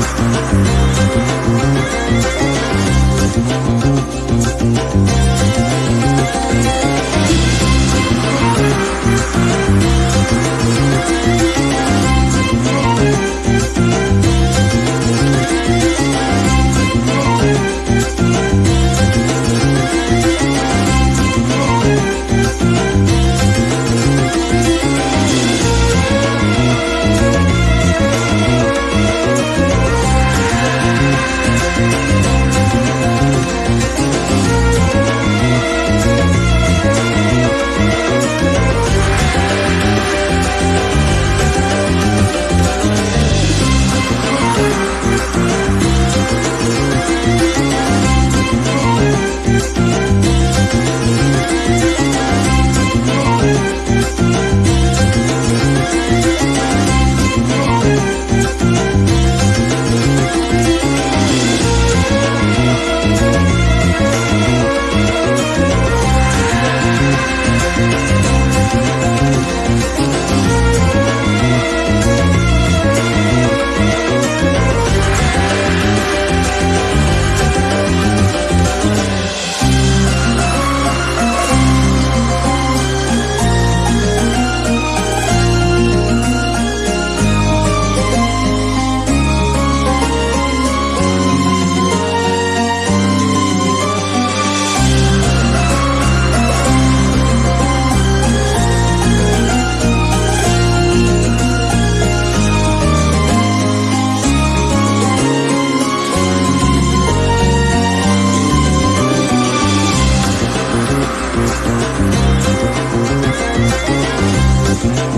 Mm-hmm.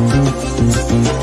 No hay.